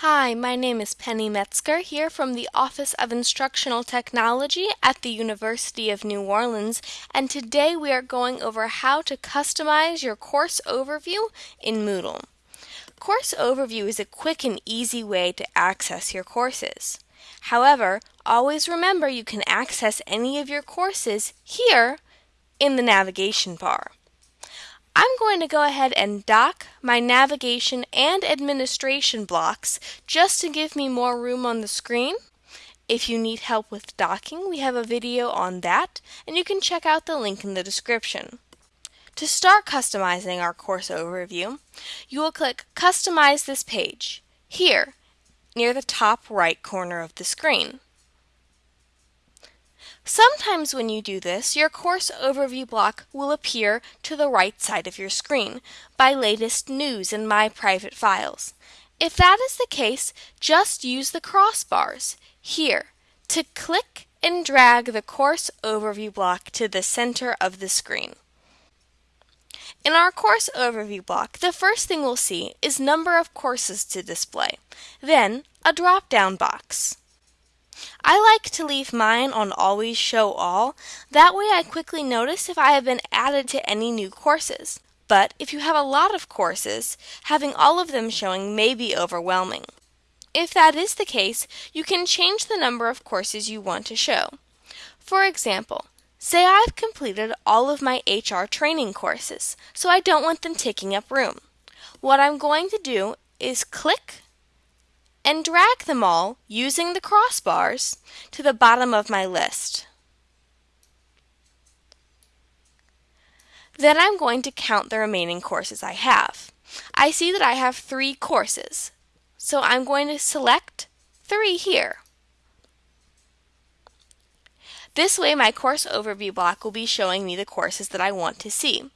Hi, my name is Penny Metzger here from the Office of Instructional Technology at the University of New Orleans, and today we are going over how to customize your course overview in Moodle. Course Overview is a quick and easy way to access your courses. However, always remember you can access any of your courses here in the navigation bar. I'm going to go ahead and dock my navigation and administration blocks just to give me more room on the screen. If you need help with docking, we have a video on that, and you can check out the link in the description. To start customizing our course overview, you will click Customize this page, here, near the top right corner of the screen. Sometimes when you do this, your course overview block will appear to the right side of your screen by latest news in My Private Files. If that is the case, just use the crossbars here to click and drag the course overview block to the center of the screen. In our course overview block, the first thing we'll see is number of courses to display, then a drop-down box. I like to leave mine on Always Show All. That way I quickly notice if I have been added to any new courses. But if you have a lot of courses, having all of them showing may be overwhelming. If that is the case, you can change the number of courses you want to show. For example, say I've completed all of my HR training courses, so I don't want them taking up room. What I'm going to do is click and drag them all, using the crossbars, to the bottom of my list. Then I'm going to count the remaining courses I have. I see that I have three courses, so I'm going to select three here. This way my course overview block will be showing me the courses that I want to see.